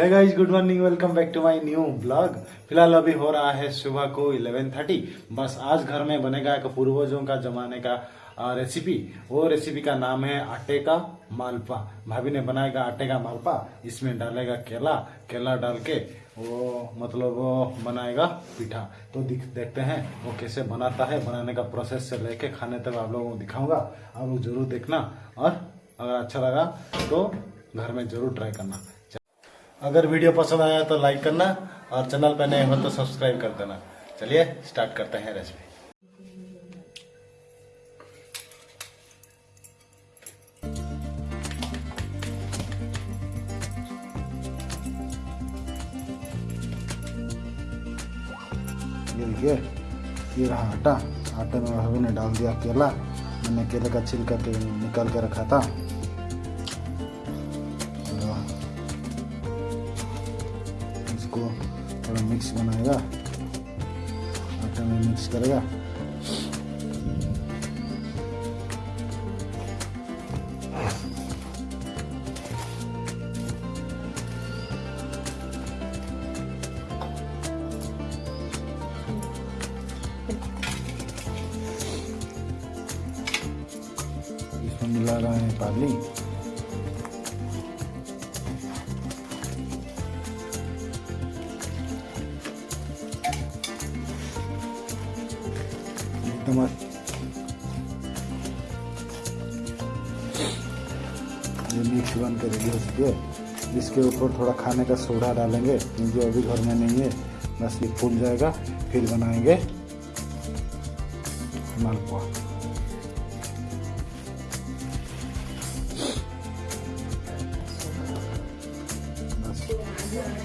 Hi guys good morning welcome back to my new blog फ़िलहाल अभी हो रहा है सुबह को 11:30 बस आज घर में बनेगा एक पूर्वजों का जमाने का रेसिपी वो रेसिपी का नाम है आटे का मालपा। भाभी ने बनाएगा आटे का मालपा, इसमें डालेगा केला। केला डाल के वो मतलब वो बनाएगा पीठा। तो दिख, देखते हैं वो कैसे बनाता है। बनाने का प्रोसेस से लेके खाने तक आप लोगों को दिखाऊँगा। आप लोग ज़रूर देखना। और अगर अच्छा लगा तो घर में ज़रूर ट्राई करना। अगर वीडियो पसंद आया तो लाइक करना और चैनल पर नए हो तो सब्सक्राइब कर देना। चलिए, स्टार्ट करते हैं रेसिपी। ये देखिए, ये रहा आटा। आटे में भाभी ने डाल दिया केला। मैंने केले का छिलका के निकाल के रखा था। इसको थोड़ा मिक्स बनाएगा आटे में मिक्स करेगा मिला रहा है पाली एकदम ये मिक्स बन के रेडी हो चुकी है। इसके ऊपर थोड़ा खाने का सोडा डालेंगे, क्योंकि अभी घर में नहीं है। बस ये फूल जाएगा, फिर बनाएँगे। मालपुआ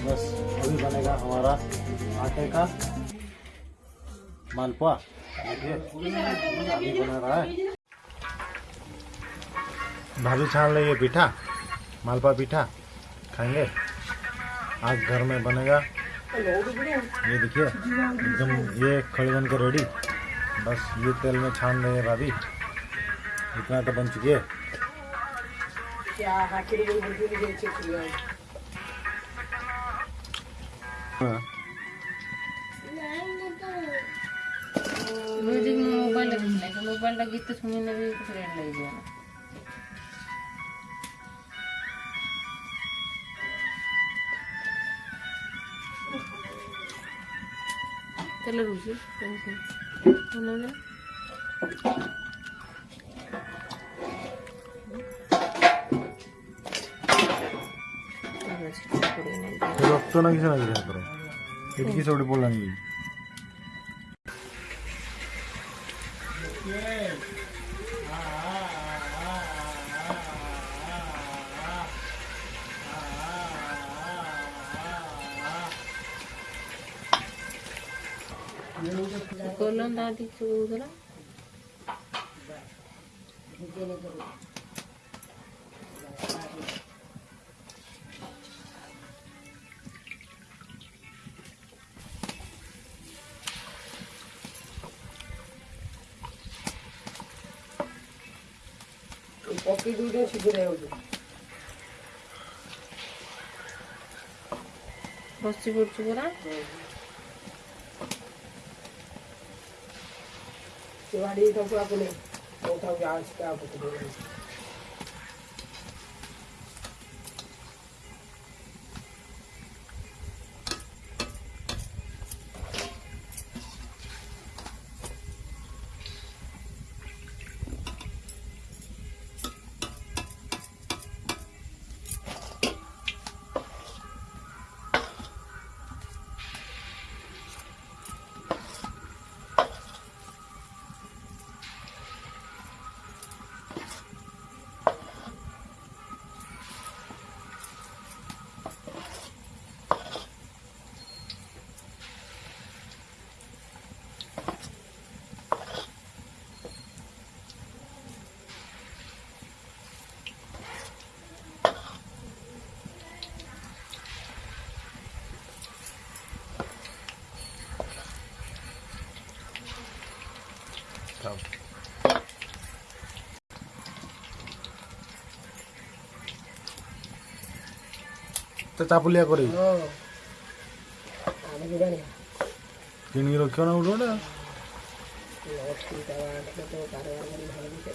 बस अभी बनेगा हमारा आटे का मालपुआ रहा भाभी छान लेंगे पीठा। मालपुआ पीठा। खाएँगे? आज घर में बनेगा। ये देखिए एकदम ये खड़ी बन के रेडी बस ये तेल में छान देंगे भाभी। इतना तो बन चुकी है। हाँ। ऊपर लगी तो सुनी ने भी कुछ रेट लग जाएगा चलो रुझे उन्होंने রক্ত না কিছু না কিছু এটিকে সবটি পড়লাম කොල්ලොන් දාති සූදුලා বাকি দুটো সিদ্ধ হয়ে উঠবে ভর্তি করছি করা? এবারে সব আপনি কোথাও আসতে আপনি କରି ହଁ ଆମେ ଯିବାନି କିଣିକି ରଖିବ ନା ଗୋଟେ ଗୋଟେ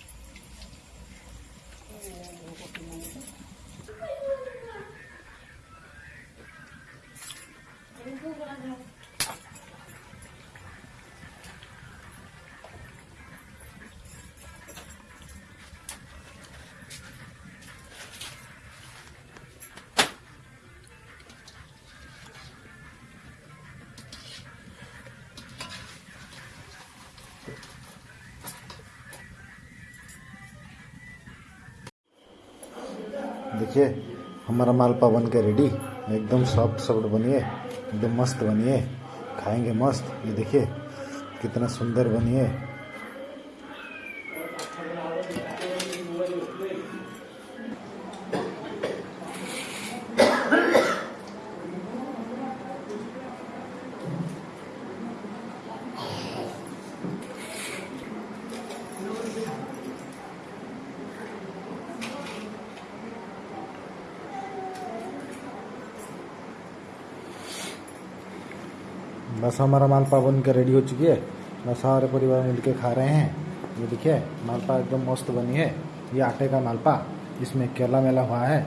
देखिए, हमारा मालपा बन के रेडी एकदम सॉफ्ट सॉफ्ट बनिए, एकदम मस्त बनिए। खाएँगे मस्त। ये देखिए, कितना सुंदर बनिए। बस हमारा मालपा बन के रेडी हो चुकी है। बस सारे परिवार मिलके खा रहे हैं। ये देखिए मालपा एकदम मस्त बनी है। ये आटे का मालपा इसमें केला मेला हुआ है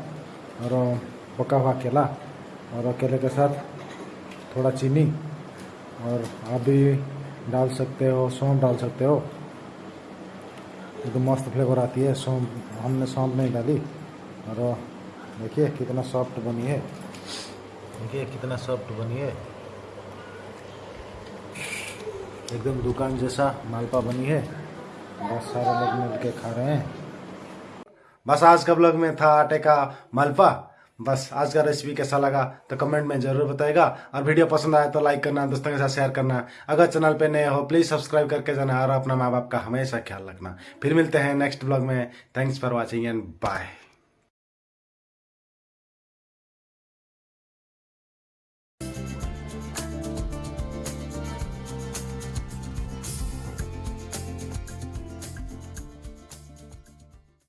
और पका हुआ केला और केले के साथ थोड़ा चीनी और आप भी डाल सकते हो सौंफ डाल सकते हो। एकदम मस्त फ्लेवर आती है सौंफ हमने सौंफ नहीं डाली और देखिए कितना सॉफ्ट बनी है। देखिए कितना सॉफ्ट बनी है। एकदम दुकान जैसा मालपा बनी है। बस सारे लोग मिल के खा रहे हैं। बस आज का ब्लॉग में था आटे का मालपा बस आज का रेसिपी कैसा लगा तो कमेंट में ज़रूर बताएगा। और वीडियो पसंद आया तो लाइक करना, दोस्तों के साथ शेयर करना। अगर चैनल पे नए हो प्लीज़ सब्सक्राइब करके जाना और अपना माँ बाप का हमेशा ख्याल रखना। फिर मिलते हैं नेक्स्ट ब्लॉग में। Thanks for watching and bye